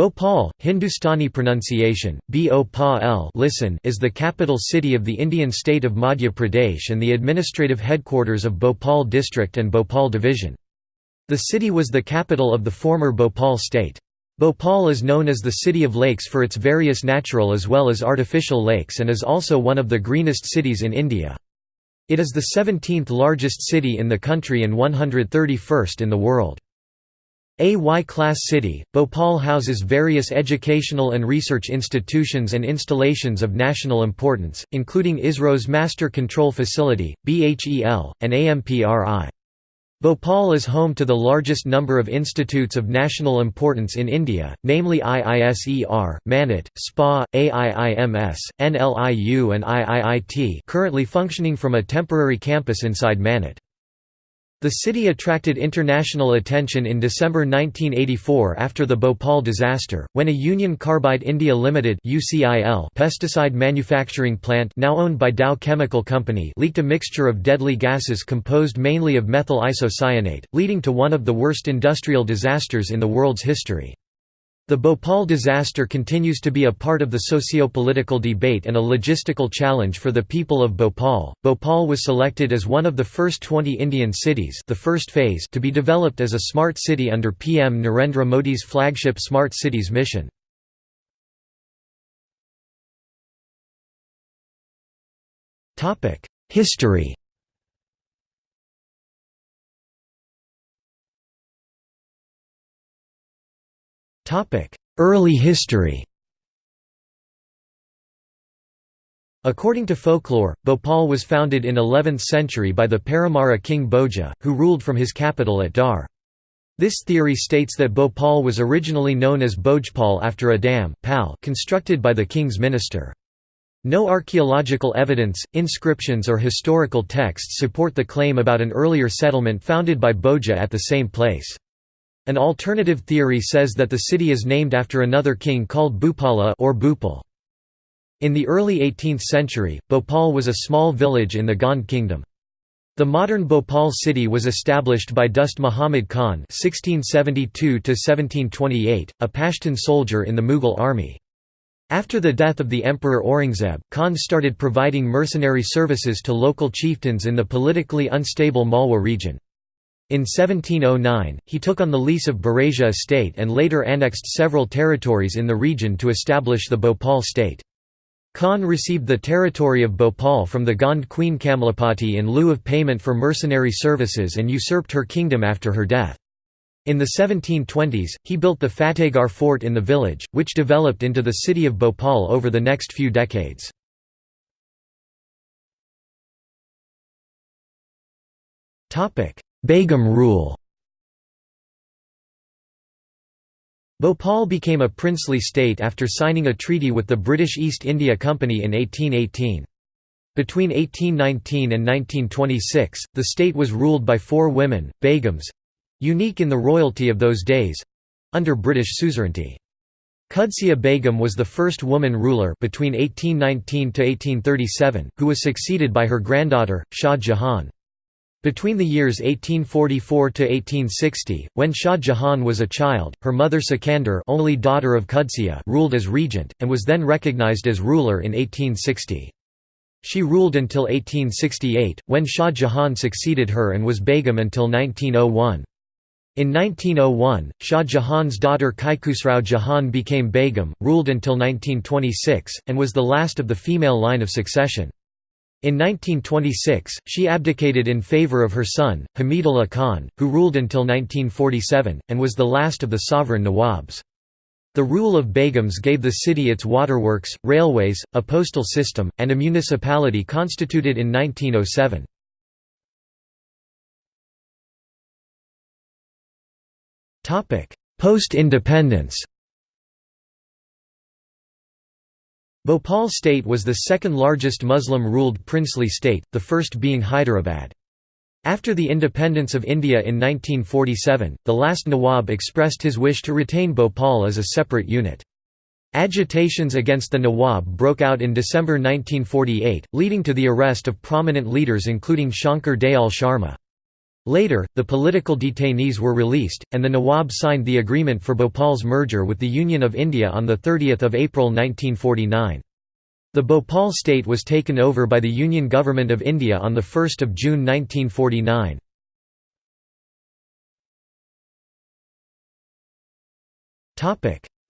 Bhopal, Hindustani pronunciation, Bhopal listen is the capital city of the Indian state of Madhya Pradesh and the administrative headquarters of Bhopal district and Bhopal division. The city was the capital of the former Bhopal state. Bhopal is known as the City of Lakes for its various natural as well as artificial lakes and is also one of the greenest cities in India. It is the 17th largest city in the country and 131st in the world. A Y-class city, Bhopal houses various educational and research institutions and installations of national importance, including ISRO's Master Control Facility, BHEL, and AMPRI. Bhopal is home to the largest number of institutes of national importance in India, namely IISER, Manit, SPA, AIIMS, NLIU and IIIT currently functioning from a temporary campus inside Manit. The city attracted international attention in December 1984 after the Bhopal disaster, when a Union Carbide India Limited pesticide manufacturing plant now owned by Dow Chemical Company leaked a mixture of deadly gases composed mainly of methyl isocyanate, leading to one of the worst industrial disasters in the world's history. The Bhopal disaster continues to be a part of the socio-political debate and a logistical challenge for the people of Bhopal. Bhopal was selected as one of the first 20 Indian cities, the first phase, to be developed as a smart city under PM Narendra Modi's flagship Smart Cities mission. Topic: History. Early history According to folklore, Bhopal was founded in 11th century by the Paramara king Bhoja, who ruled from his capital at Dhar. This theory states that Bhopal was originally known as Bhojpal after a dam constructed by the king's minister. No archaeological evidence, inscriptions or historical texts support the claim about an earlier settlement founded by Bhoja at the same place. An alternative theory says that the city is named after another king called Bhupala or Bhupal. In the early 18th century, Bhopal was a small village in the Gond kingdom. The modern Bhopal city was established by Dost Muhammad Khan (1672–1728), a Pashtun soldier in the Mughal army. After the death of the Emperor Aurangzeb, Khan started providing mercenary services to local chieftains in the politically unstable Malwa region. In 1709, he took on the lease of Barasia estate and later annexed several territories in the region to establish the Bhopal state. Khan received the territory of Bhopal from the Gond queen Kamalapati in lieu of payment for mercenary services and usurped her kingdom after her death. In the 1720s, he built the Fatehgarh fort in the village, which developed into the city of Bhopal over the next few decades. Begum rule Bhopal became a princely state after signing a treaty with the British East India Company in 1818. Between 1819 and 1926, the state was ruled by four women, Begums—unique in the royalty of those days—under British suzerainty. Qudsiya Begum was the first woman ruler between 1819 to 1837, who was succeeded by her granddaughter, Shah Jahan. Between the years 1844 to 1860, when Shah Jahan was a child, her mother Sikandar, only daughter of Qudsiya, ruled as regent and was then recognized as ruler in 1860. She ruled until 1868, when Shah Jahan succeeded her and was Begum until 1901. In 1901, Shah Jahan's daughter Kaikhusrau Jahan became Begum, ruled until 1926, and was the last of the female line of succession. In 1926, she abdicated in favour of her son, Hamidullah Khan, who ruled until 1947, and was the last of the sovereign Nawabs. The rule of Begums gave the city its waterworks, railways, a postal system, and a municipality constituted in 1907. Post-independence Bhopal state was the second largest Muslim-ruled princely state, the first being Hyderabad. After the independence of India in 1947, the last Nawab expressed his wish to retain Bhopal as a separate unit. Agitations against the Nawab broke out in December 1948, leading to the arrest of prominent leaders including Shankar Dayal Sharma. Later, the political detainees were released, and the Nawab signed the agreement for Bhopal's merger with the Union of India on 30 April 1949. The Bhopal state was taken over by the Union Government of India on 1 June 1949.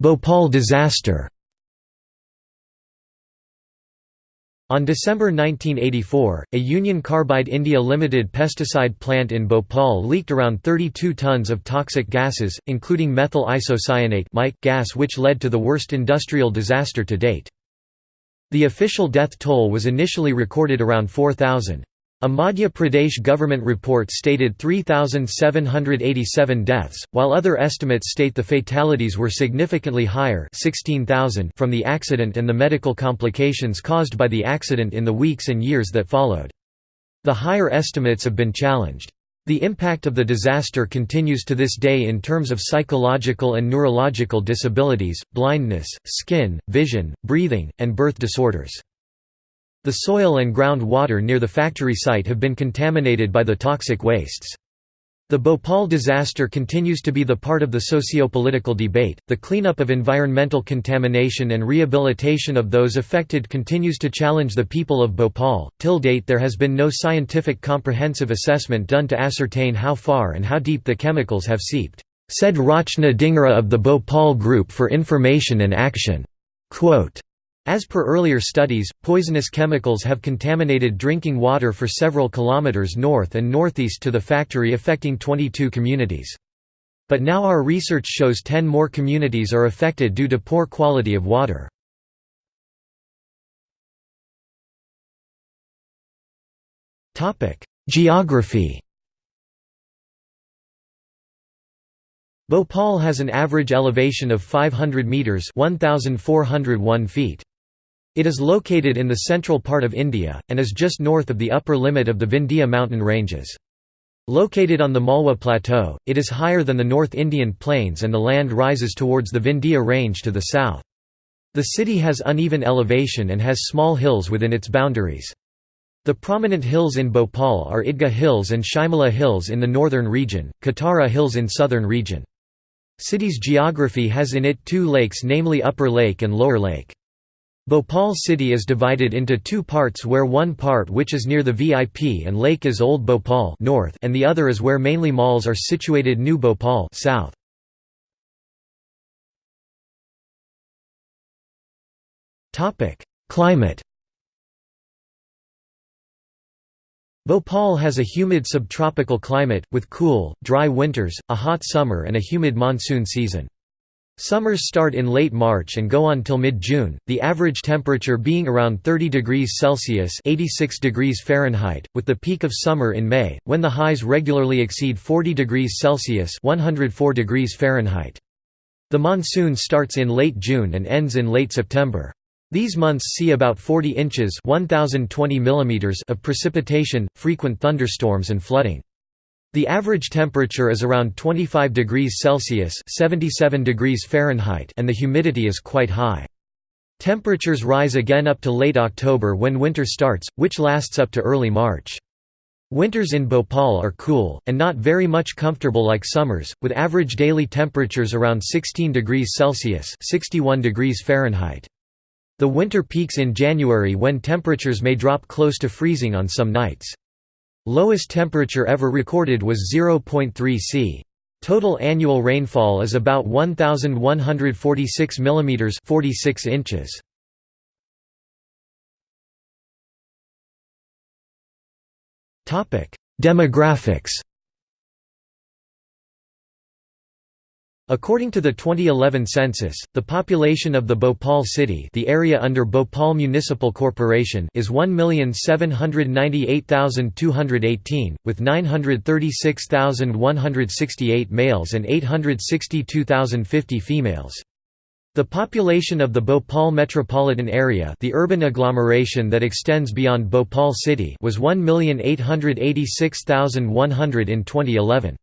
Bhopal disaster On December 1984, a Union Carbide India Limited pesticide plant in Bhopal leaked around 32 tons of toxic gases, including methyl isocyanate gas which led to the worst industrial disaster to date. The official death toll was initially recorded around 4,000. A Madhya Pradesh government report stated 3,787 deaths, while other estimates state the fatalities were significantly higher 16,000 from the accident and the medical complications caused by the accident in the weeks and years that followed. The higher estimates have been challenged. The impact of the disaster continues to this day in terms of psychological and neurological disabilities, blindness, skin, vision, breathing, and birth disorders. The soil and ground water near the factory site have been contaminated by the toxic wastes. The Bhopal disaster continues to be the part of the socio-political debate. The cleanup of environmental contamination and rehabilitation of those affected continues to challenge the people of Bhopal. Till date, there has been no scientific comprehensive assessment done to ascertain how far and how deep the chemicals have seeped, said Rachna Dhingra of the Bhopal Group for Information and Action. Quote, as per earlier studies, poisonous chemicals have contaminated drinking water for several kilometers north and northeast to the factory affecting 22 communities. But now our research shows 10 more communities are affected due to poor quality of water. Geography Bhopal has an average elevation of 500 metres 1,401 feet. It is located in the central part of India, and is just north of the upper limit of the Vindhya mountain ranges. Located on the Malwa Plateau, it is higher than the North Indian plains and the land rises towards the Vindhya range to the south. The city has uneven elevation and has small hills within its boundaries. The prominent hills in Bhopal are Idgah Hills and Shyamla Hills in the northern region, Katara Hills in southern region. City's geography has in it two lakes namely Upper Lake and Lower Lake. Bhopal city is divided into two parts where one part which is near the VIP and lake is Old Bhopal north and the other is where mainly malls are situated New Bhopal south. Climate Bhopal has a humid subtropical climate, with cool, dry winters, a hot summer and a humid monsoon season. Summers start in late March and go on till mid-June, the average temperature being around 30 degrees Celsius 86 degrees Fahrenheit, with the peak of summer in May, when the highs regularly exceed 40 degrees Celsius 104 degrees Fahrenheit. The monsoon starts in late June and ends in late September. These months see about 40 inches 1020 mm of precipitation, frequent thunderstorms and flooding. The average temperature is around 25 degrees Celsius 77 degrees Fahrenheit and the humidity is quite high. Temperatures rise again up to late October when winter starts, which lasts up to early March. Winters in Bhopal are cool, and not very much comfortable like summers, with average daily temperatures around 16 degrees Celsius 61 degrees Fahrenheit. The winter peaks in January when temperatures may drop close to freezing on some nights. Lowest temperature ever recorded was 0.3 c. Total annual rainfall is about 1146 mm 46 inches. Demographics According to the 2011 census, the population of the Bhopal city the area under Bhopal Municipal Corporation is 1,798,218, with 936,168 males and 862,050 females. The population of the Bhopal metropolitan area the urban agglomeration that extends beyond Bhopal city was 1,886,100 in 2011.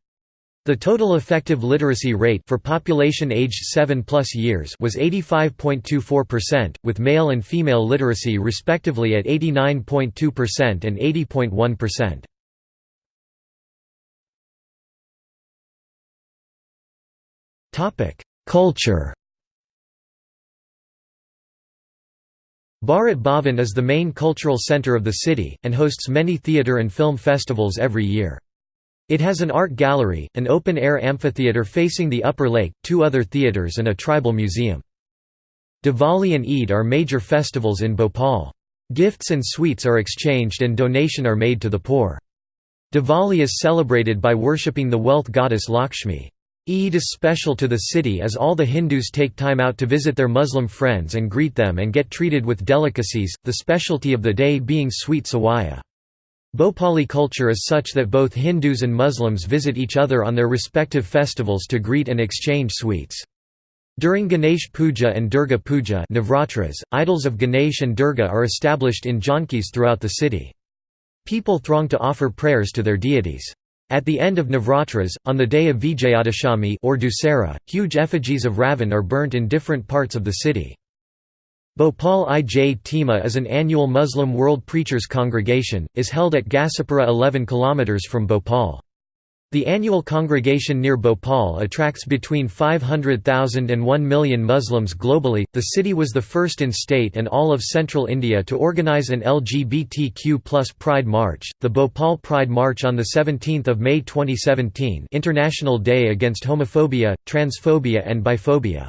The total effective literacy rate for population aged 7 plus years was 85.24%, with male and female literacy respectively at 89.2% and 80.1%. Topic: Culture. Bharat Bhavan is the main cultural center of the city and hosts many theater and film festivals every year. It has an art gallery, an open-air amphitheatre facing the upper lake, two other theatres and a tribal museum. Diwali and Eid are major festivals in Bhopal. Gifts and sweets are exchanged and donation are made to the poor. Diwali is celebrated by worshipping the wealth goddess Lakshmi. Eid is special to the city as all the Hindus take time out to visit their Muslim friends and greet them and get treated with delicacies, the specialty of the day being sweet sawaya. Bhopali culture is such that both Hindus and Muslims visit each other on their respective festivals to greet and exchange sweets. During Ganesh Puja and Durga Puja Navratras, idols of Ganesh and Durga are established in jhankis throughout the city. People throng to offer prayers to their deities. At the end of Navratras, on the day of Vijayadashami or Dussehra, huge effigies of Ravan are burnt in different parts of the city. Bhopal Ijtima is an annual Muslim World Preachers Congregation, is held at Ghazipura 11 km from Bhopal. The annual congregation near Bhopal attracts between 500,000 and 1 million Muslims globally. The city was the first in state and all of central India to organize an LGBTQ+ Pride March, the Bhopal Pride March on the 17th of May 2017, International Day against Homophobia, Transphobia and Biphobia.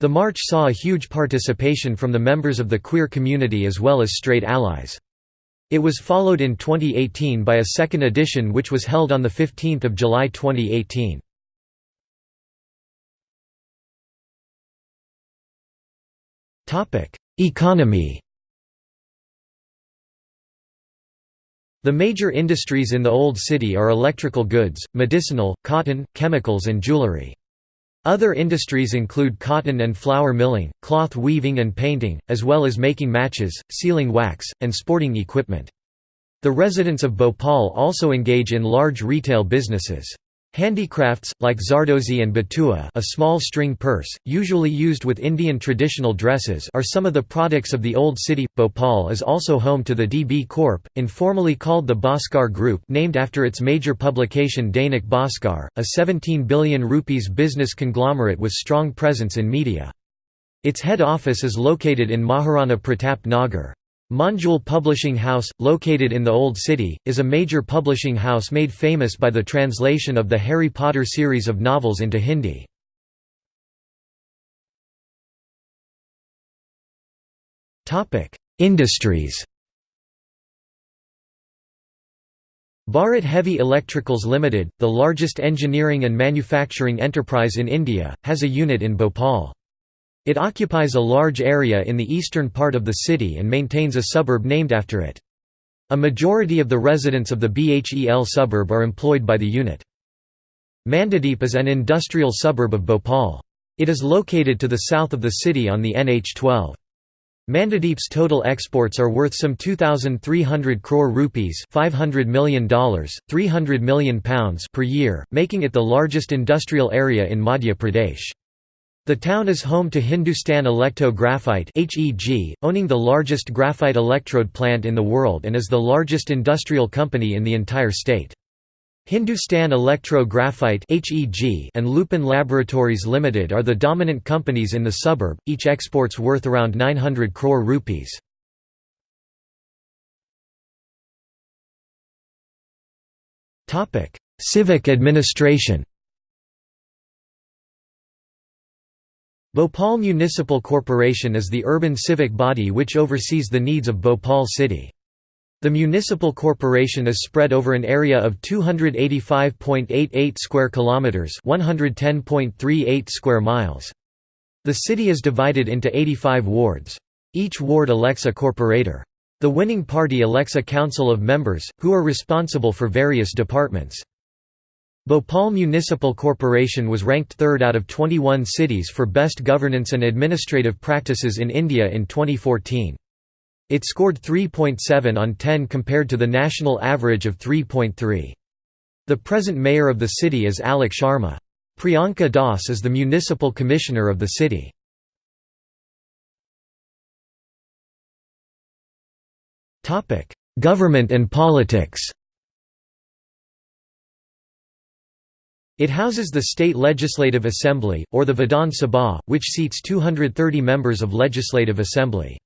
The march saw a huge participation from the members of the queer community as well as straight allies. It was followed in 2018 by a second edition which was held on 15 July 2018. Economy The major industries in the Old City are electrical goods, medicinal, cotton, chemicals and jewelry. Other industries include cotton and flour milling, cloth weaving and painting, as well as making matches, sealing wax, and sporting equipment. The residents of Bhopal also engage in large retail businesses. Handicrafts, like Zardozi and Batua a small string purse, usually used with Indian traditional dresses are some of the products of the Old City. Bhopal is also home to the DB Corp, informally called the Bhaskar Group named after its major publication Dainik Bhaskar, a 17 billion rupees business conglomerate with strong presence in media. Its head office is located in Maharana Pratap Nagar. Manjul Publishing House, located in the Old City, is a major publishing house made famous by the translation of the Harry Potter series of novels into Hindi. Industries Bharat Heavy Electricals Limited, the largest engineering and manufacturing enterprise in India, has a unit in Bhopal. It occupies a large area in the eastern part of the city and maintains a suburb named after it. A majority of the residents of the Bhel suburb are employed by the unit. Mandideep is an industrial suburb of Bhopal. It is located to the south of the city on the NH12. Mandideep's total exports are worth some 2,300 crore rupees $500 million, 300 million pounds per year, making it the largest industrial area in Madhya Pradesh. The town is home to Hindustan Electro Graphite owning the largest graphite electrode plant in the world and is the largest industrial company in the entire state. Hindustan Electro Graphite and Lupin Laboratories Limited are the dominant companies in the suburb, each exports worth around 900 crore rupees. Civic administration Bhopal Municipal Corporation is the urban civic body which oversees the needs of Bhopal city. The municipal corporation is spread over an area of 285.88 square kilometers, 110.38 square miles. The city is divided into 85 wards. Each ward elects a corporator. The winning party elects a council of members, who are responsible for various departments. Bhopal Municipal Corporation was ranked third out of 21 cities for best governance and administrative practices in India in 2014. It scored 3.7 on 10 compared to the national average of 3.3. The present mayor of the city is Alok Sharma. Priyanka Das is the municipal commissioner of the city. Government and politics It houses the State Legislative Assembly, or the Vidhan Sabha, which seats 230 members of Legislative Assembly.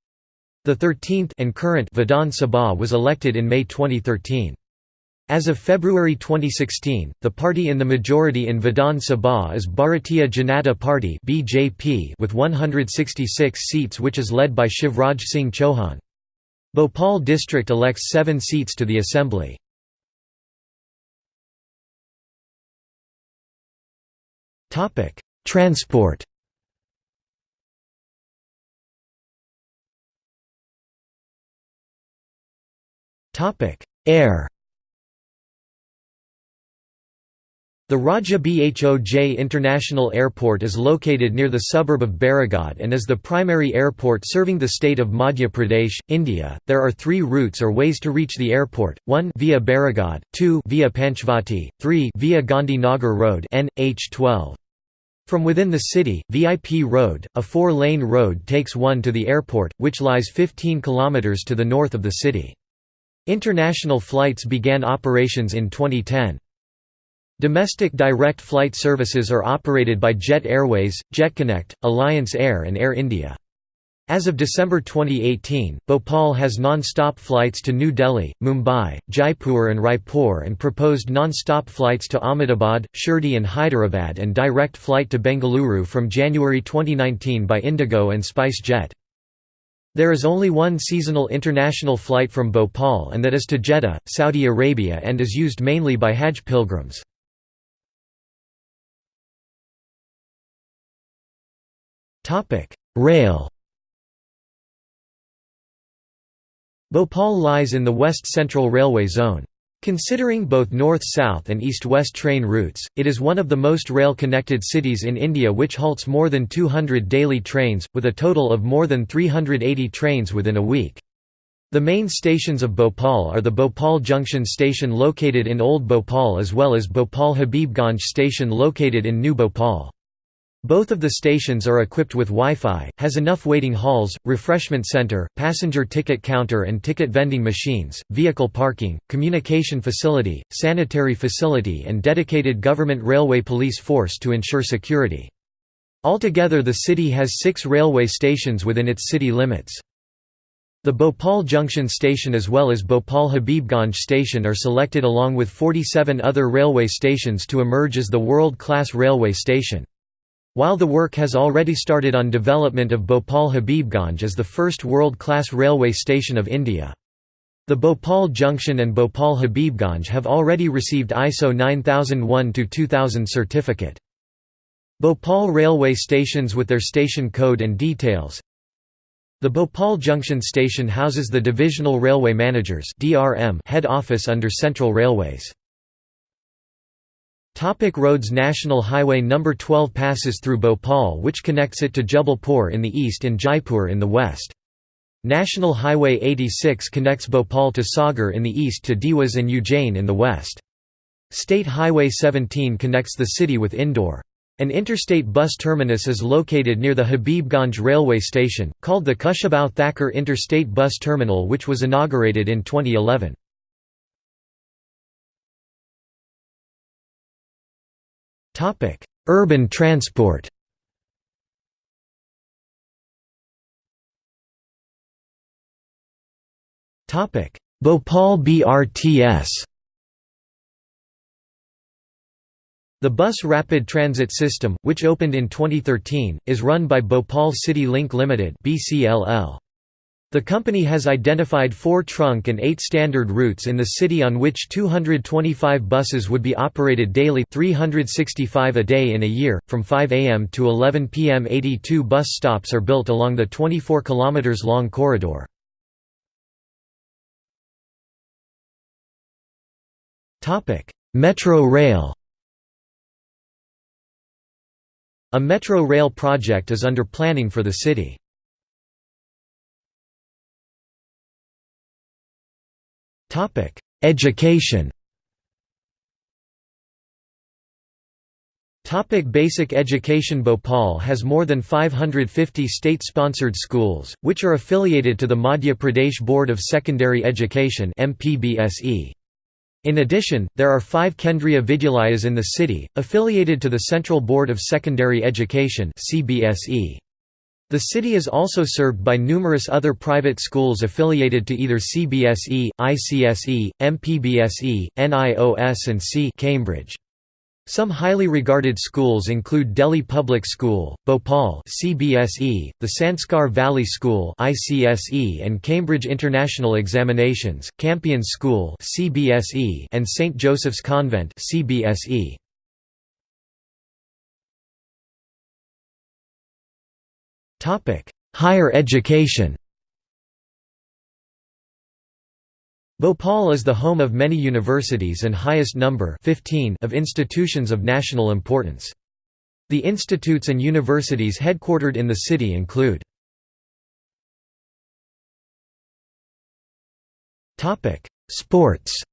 The 13th and current Vidhan Sabha was elected in May 2013. As of February 2016, the party in the majority in Vidhan Sabha is Bharatiya Janata Party (BJP) with 166 seats which is led by Shivraj Singh Chauhan. Bhopal district elects 7 seats to the assembly. Topic: Transport. Topic: Air. The Raja Bhoj International Airport is located near the suburb of Bairagarh and is the primary airport serving the state of Madhya Pradesh, India. There are three routes or ways to reach the airport: one via Bairagarh, two via Panchvati, three via Gandhi Nagar Road (NH12). From within the city, VIP Road, a four-lane road takes one to the airport, which lies 15 km to the north of the city. International flights began operations in 2010. Domestic direct flight services are operated by Jet Airways, JetConnect, Alliance Air and Air India. As of December 2018, Bhopal has non-stop flights to New Delhi, Mumbai, Jaipur and Raipur and proposed non-stop flights to Ahmedabad, Shirdi and Hyderabad and direct flight to Bengaluru from January 2019 by Indigo and SpiceJet. There is only one seasonal international flight from Bhopal and that is to Jeddah, Saudi Arabia and is used mainly by Hajj pilgrims. Rail Bhopal lies in the West Central Railway Zone. Considering both north-south and east-west train routes, it is one of the most rail-connected cities in India which halts more than 200 daily trains, with a total of more than 380 trains within a week. The main stations of Bhopal are the Bhopal Junction station located in Old Bhopal as well as Bhopal Habibganj station located in New Bhopal. Both of the stations are equipped with Wi-Fi, has enough waiting halls, refreshment center, passenger ticket counter and ticket vending machines, vehicle parking, communication facility, sanitary facility and dedicated government railway police force to ensure security. Altogether the city has six railway stations within its city limits. The Bhopal Junction station as well as Bhopal Habibganj station are selected along with 47 other railway stations to emerge as the world-class railway station. While the work has already started on development of Bhopal Habibganj as the first world-class railway station of India. The Bhopal Junction and Bhopal Habibganj have already received ISO 9001-2000 certificate. Bhopal railway stations with their station code and details The Bhopal Junction station houses the Divisional Railway Managers head office under Central Railways. Topic roads National Highway No. 12 passes through Bhopal which connects it to Jabalpur in the east and Jaipur in the west. National Highway 86 connects Bhopal to Sagar in the east to Dewas and Ujjain in the west. State Highway 17 connects the city with Indore. An interstate bus terminus is located near the Habibganj railway station, called the Kushabau Thakur Interstate Bus Terminal which was inaugurated in 2011. Topic: Urban transport. Topic: Bhopal BRTS. The Bus Rapid Transit System, which opened in 2013, is run by Bhopal City Link Limited (BCLL). The company has identified four trunk and eight standard routes in the city on which 225 buses would be operated daily 365 a day in a year, from 5 am to 11 pm 82 bus stops are built along the 24 km long corridor. Metro rail A metro rail project is under planning for the city. Topic: Education. Topic basic education Bhopal has more than 550 state-sponsored schools, which are affiliated to the Madhya Pradesh Board of Secondary Education. In addition, there are five Kendriya Vidyalayas in the city, affiliated to the Central Board of Secondary Education The city is also served by numerous other private schools affiliated to either CBSE, ICSE, MPBSE, NIOS and C Cambridge. Some highly regarded schools include Delhi Public School, Bhopal CBSE, the Sanskar Valley School ICSE and Cambridge International Examinations, Campion School CBSE and St Joseph's Convent CBSE. Higher education. Bhopal is the home of many universities and highest number 15 of institutions of national importance. The institutes and universities headquartered in the city include Sports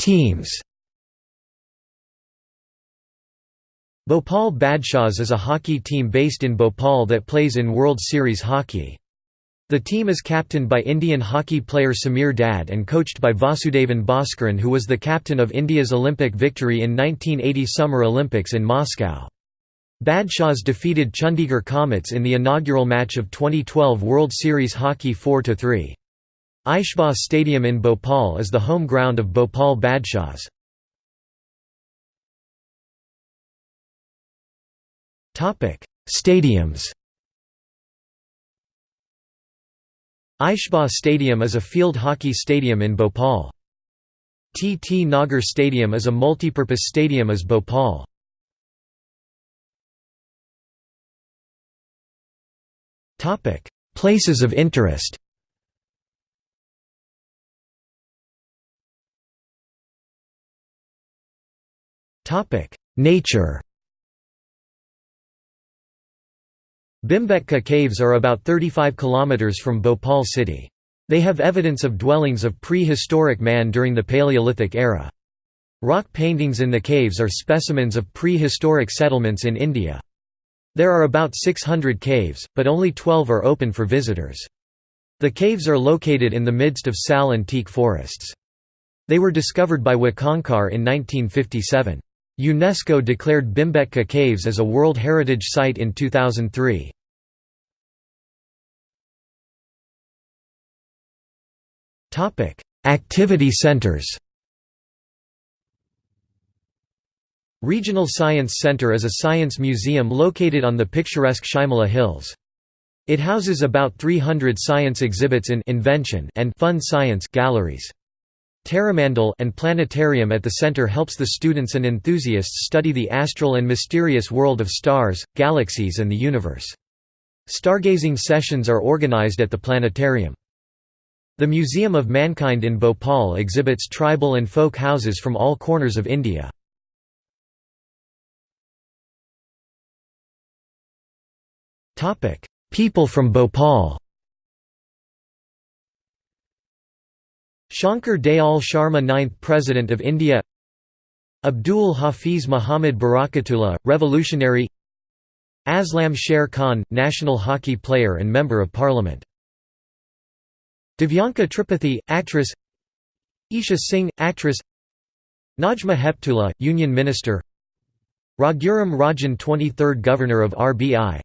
Teams Bhopal Badshahs is a hockey team based in Bhopal that plays in World Series hockey. The team is captained by Indian hockey player Samir Dad and coached by Vasudevan Bhaskaran who was the captain of India's Olympic victory in 1980 Summer Olympics in Moscow. Badshahs defeated Chandigarh Comets in the inaugural match of 2012 World Series Hockey 4–3. Aishbagh Stadium in Bhopal is the home ground of Bhopal Badshahs. Stadiums Aishbagh Stadium is a field hockey stadium in Bhopal. T. T. Nagar Stadium is a multipurpose stadium as Bhopal. Places of interest Nature Bhimbetka Caves are about 35 km from Bhopal city. They have evidence of dwellings of prehistoric man during the Paleolithic era. Rock paintings in the caves are specimens of prehistoric settlements in India. There are about 600 caves, but only 12 are open for visitors. The caves are located in the midst of sal and teak forests. They were discovered by Wakankar in 1957. UNESCO declared Bhimbetka Caves as a World Heritage Site in 2003. Activity centers Regional Science Center is a science museum located on the picturesque Shyamla Hills. It houses about 300 science exhibits in invention and fun science galleries. Taramandal and planetarium at the center helps the students and enthusiasts study the astral and mysterious world of stars, galaxies and the universe. Stargazing sessions are organized at the planetarium. The Museum of Mankind in Bhopal exhibits tribal and folk houses from all corners of India. People from Bhopal Shankar Dayal Sharma 9th President of India. Abdul Hafiz Muhammad Barakatullah, revolutionary. Aslam Sher Khan, national hockey player and Member of Parliament. Divyanka Tripathi, actress. Isha Singh, actress. Najma Heptullah, Union Minister. Raghuram Rajan 23rd Governor of RBI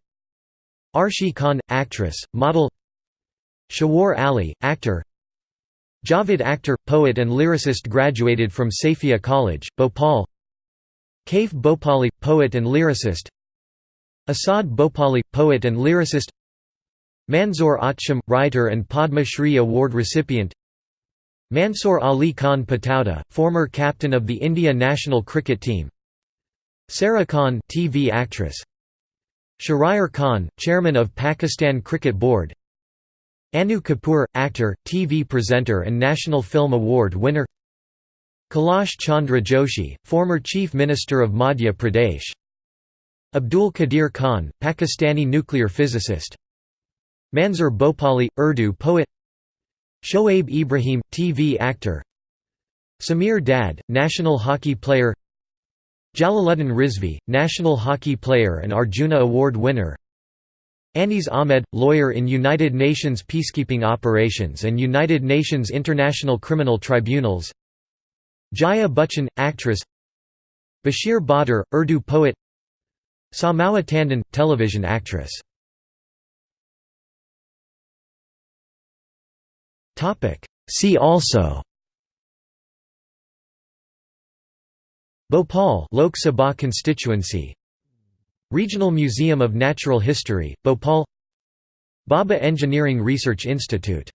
Arshi Khan, actress, model. Shawar Ali, actor Javed Akhtar, poet and lyricist graduated from Saifia College, Bhopal. Kaif Bhopali, poet and lyricist. Asad Bhopali, poet and lyricist. Manzoor Acham, writer and Padma Shri Award recipient. Mansoor Ali Khan Pataudi, former captain of the India national cricket team. Sara Khan TV actress. Shahryar Khan, chairman of Pakistan Cricket Board Annu Kapoor, actor, TV presenter and National Film Award winner. Kailash Chandra Joshi, former Chief Minister of Madhya Pradesh. Abdul Qadir Khan, Pakistani nuclear physicist. Manzoor Bhopali, Urdu poet. Shoaib Ibrahim, TV actor. Samir Dad, national hockey player. Jalaluddin Rizvi, national hockey player and Arjuna Award winner Anis Ahmed, lawyer in United Nations peacekeeping operations and United Nations International Criminal Tribunals. Jaya Bachchan, actress. Bashir Badr, Urdu poet. Samawa Tandon, television actress. See also. Bhopal Lok Sabha constituency Regional Museum of Natural History, Bhopal Bhabha Engineering Research Institute